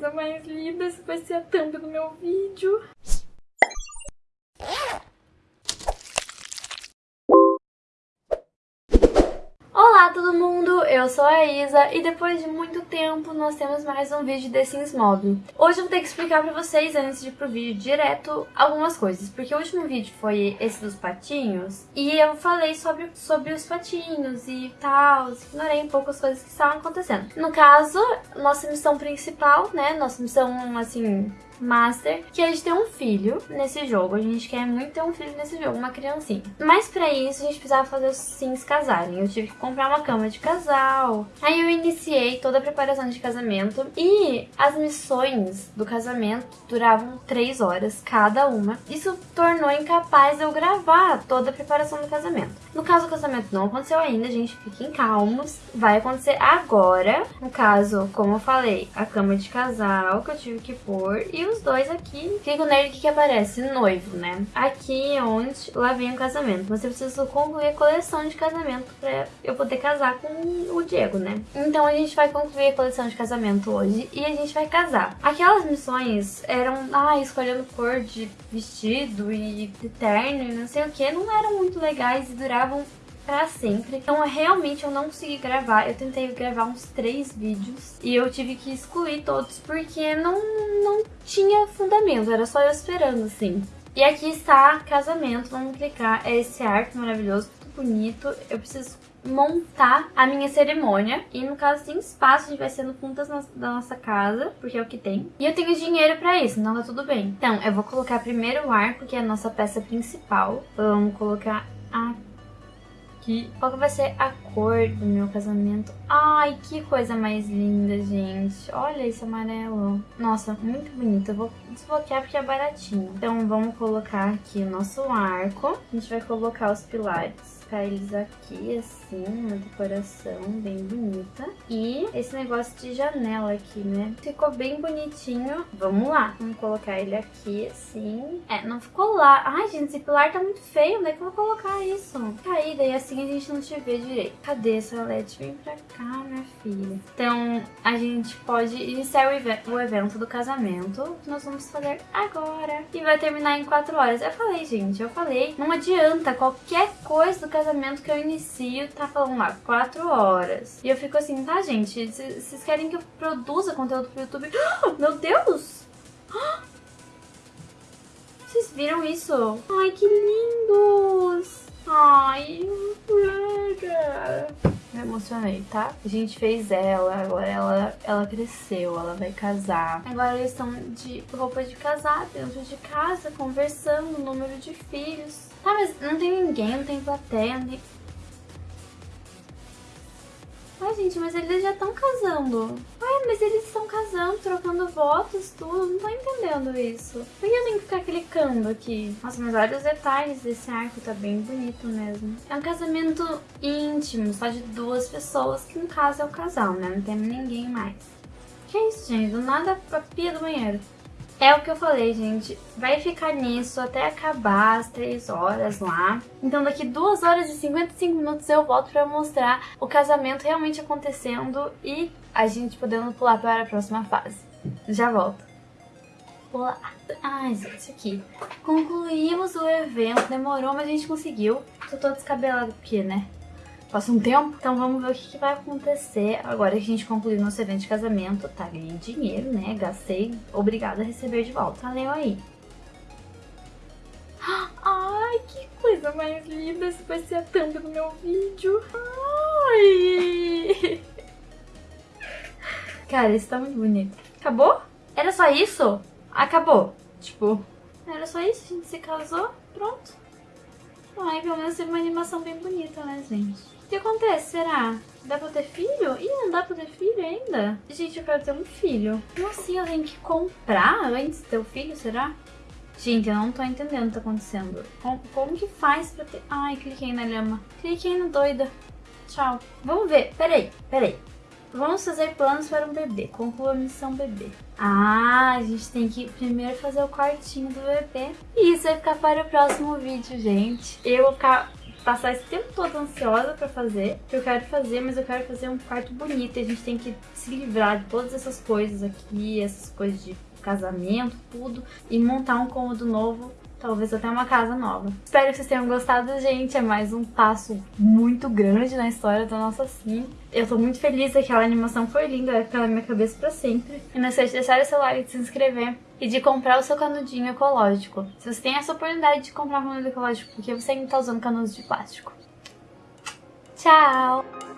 coisa mais linda, esse vai ser a thumb do meu vídeo. Olá todo mundo, eu sou a Isa e depois de muito tempo nós temos mais um vídeo de Sims Mobile. Hoje eu vou ter que explicar pra vocês, antes de ir pro vídeo direto, algumas coisas, porque o último vídeo foi esse dos patinhos e eu falei sobre, sobre os patinhos e tal, ignorei um pouco as coisas que estavam acontecendo. No caso, nossa missão principal, né, nossa missão, assim, Master, que a gente tem um filho nesse jogo. A gente quer muito ter um filho nesse jogo, uma criancinha. Mas pra isso a gente precisava fazer os sims casarem. Eu tive que comprar uma cama de casal. Aí eu iniciei toda a preparação de casamento e as missões do casamento duravam três horas cada uma. Isso tornou incapaz de eu gravar toda a preparação do casamento. No caso, o casamento não aconteceu ainda, gente, fiquem calmos. Vai acontecer agora. No caso, como eu falei, a cama de casal que eu tive que pôr e os dois aqui. Fico nele que, que aparece? Noivo, né? Aqui é onde lá vem o casamento. Mas eu preciso concluir a coleção de casamento pra eu poder casar com o Diego, né? Então a gente vai concluir a coleção de casamento hoje e a gente vai casar. Aquelas missões eram, ah, escolhendo cor de vestido e de terno e não sei o que, não eram muito legais e duravam pra sempre. Então, realmente, eu não consegui gravar. Eu tentei gravar uns três vídeos e eu tive que excluir todos porque não, não tinha fundamento. Era só eu esperando, assim. E aqui está casamento. Vamos clicar. É esse arco maravilhoso, tudo bonito. Eu preciso montar a minha cerimônia. E no caso tem espaço, a gente vai ser no da nossa casa, porque é o que tem. E eu tenho dinheiro pra isso, então tá tudo bem. Então, eu vou colocar primeiro o arco, que é a nossa peça principal. Vamos colocar aqui aqui. Qual que vai ser a cor do meu casamento? Ai, que coisa mais linda, gente. Olha esse amarelo. Nossa, muito bonito. Eu vou desbloquear porque é baratinho. Então, vamos colocar aqui o nosso arco. A gente vai colocar os pilares colocar eles aqui, assim, uma decoração bem bonita. E esse negócio de janela aqui, né? Ficou bem bonitinho. Vamos lá. Vamos colocar ele aqui, assim. É, não ficou lá. Ai, gente, esse pilar tá muito feio. Onde é que eu vou colocar isso? Caída, e assim a gente não te vê direito. Cadê essa LED? Vem pra cá, minha filha. Então, a gente pode iniciar o, o evento do casamento. Que nós vamos fazer agora. E vai terminar em 4 horas. Eu falei, gente, eu falei. Não adianta qualquer coisa do casamento que eu inicio tá falando lá, 4 horas. E eu fico assim, tá, gente? Vocês querem que eu produza conteúdo pro YouTube? meu Deus! Vocês viram isso? Ai, que lindos! Ai, me emocionei, tá? A gente fez ela, agora ela, ela cresceu, ela vai casar. Agora eles estão de roupa de casar dentro de casa, conversando, número de filhos. Tá, mas não tem ninguém, não tem plateia, não tem... Ai, gente, mas eles já estão casando. Ai, mas eles estão casando, trocando votos, tudo. Não tô entendendo isso. Por que eu tenho que ficar clicando aqui? Nossa, mas olha os detalhes desse arco, tá bem bonito mesmo. É um casamento íntimo, só de duas pessoas, que no caso é o casal, né? Não tem ninguém mais. Que isso, gente? Do nada a pia do banheiro. É o que eu falei, gente. Vai ficar nisso até acabar as 3 horas lá. Então daqui 2 horas e 55 minutos eu volto pra mostrar o casamento realmente acontecendo e a gente podendo pular para a próxima fase. Já volto. Pular. Ai, gente, aqui. Concluímos o evento. Demorou, mas a gente conseguiu. Tô toda descabelada porque, né? Passa um tempo. Então vamos ver o que, que, vai acontecer agora que a gente concluiu nosso evento de casamento. Tá, ganhei dinheiro, né? Gastei, obrigada a receber de volta. Valeu aí. Ai, que coisa mais linda. Esse vai ser a thumb do meu vídeo. Ai. Cara, isso tá muito bonito. Acabou? Era só isso? Acabou. Tipo, era só isso? A gente se casou? Pronto. Ai, pelo menos teve uma animação bem bonita, né, gente? Que acontece, será? Dá pra ter filho? Ih, não dá pra ter filho ainda? Gente, eu quero ter um filho. Como assim? Eu tenho que comprar antes de ter o filho, será? Gente, eu não tô entendendo o que tá acontecendo. Como, como que faz pra ter... Ai, cliquei na lama. Cliquei no doida. Tchau. Vamos ver. Peraí, peraí. Vamos fazer planos para um bebê. Conclua a missão bebê. Ah, a gente tem que primeiro fazer o quartinho do bebê. E isso vai ficar para o próximo vídeo, gente. Eu vou ficar passar esse tempo todo ansiosa pra fazer, que eu quero fazer, mas eu quero fazer um quarto bonito e a gente tem que se livrar de todas essas coisas aqui, essas coisas de casamento, tudo, e montar um cômodo novo talvez até uma casa nova. Espero que vocês tenham gostado, gente. É mais um passo muito grande na história da nossa sim. Eu tô muito feliz, aquela animação foi linda, vai ficar na minha cabeça pra sempre. E não esqueça de deixar o seu like, de se inscrever e de comprar o seu canudinho ecológico. Se você tem essa oportunidade de comprar um canudo ecológico, porque você ainda tá usando canudos de plástico. Tchau!